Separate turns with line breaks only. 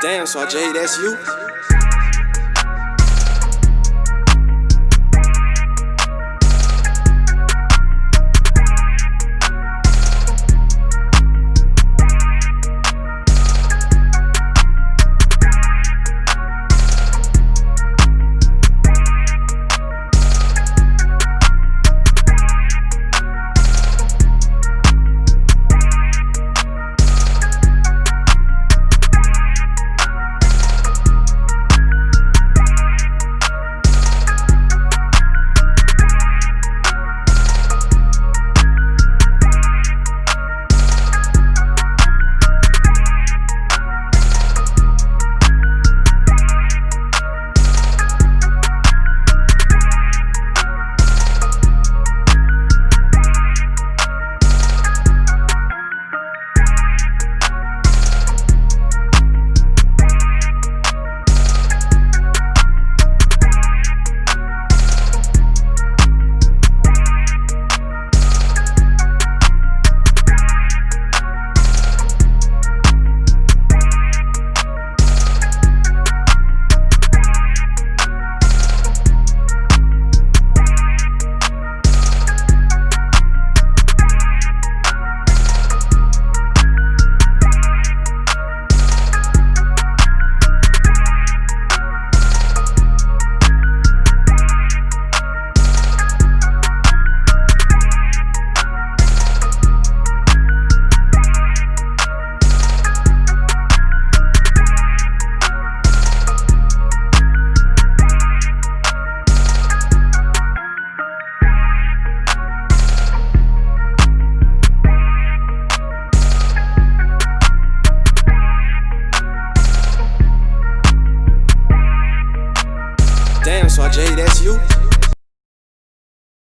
Damn, so Jay, that's you? Damn, so Jay, that's you?